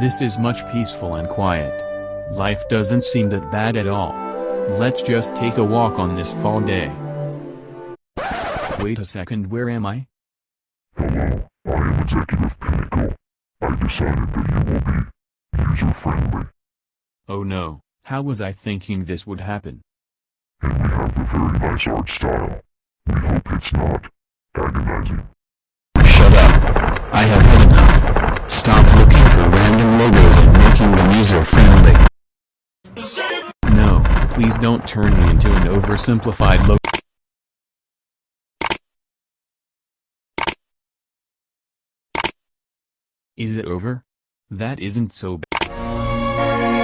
This is much peaceful and quiet. Life doesn't seem that bad at all. Let's just take a walk on this fall day. Wait a second where am I? Hello, I am Executive Pinnacle. I decided that you will be user-friendly, Oh no, how was I thinking this would happen? and we have a very nice art style. We hope it's not agonizing. Shut up. I have please don't turn me into an oversimplified logo. Is it over? That isn't so bad.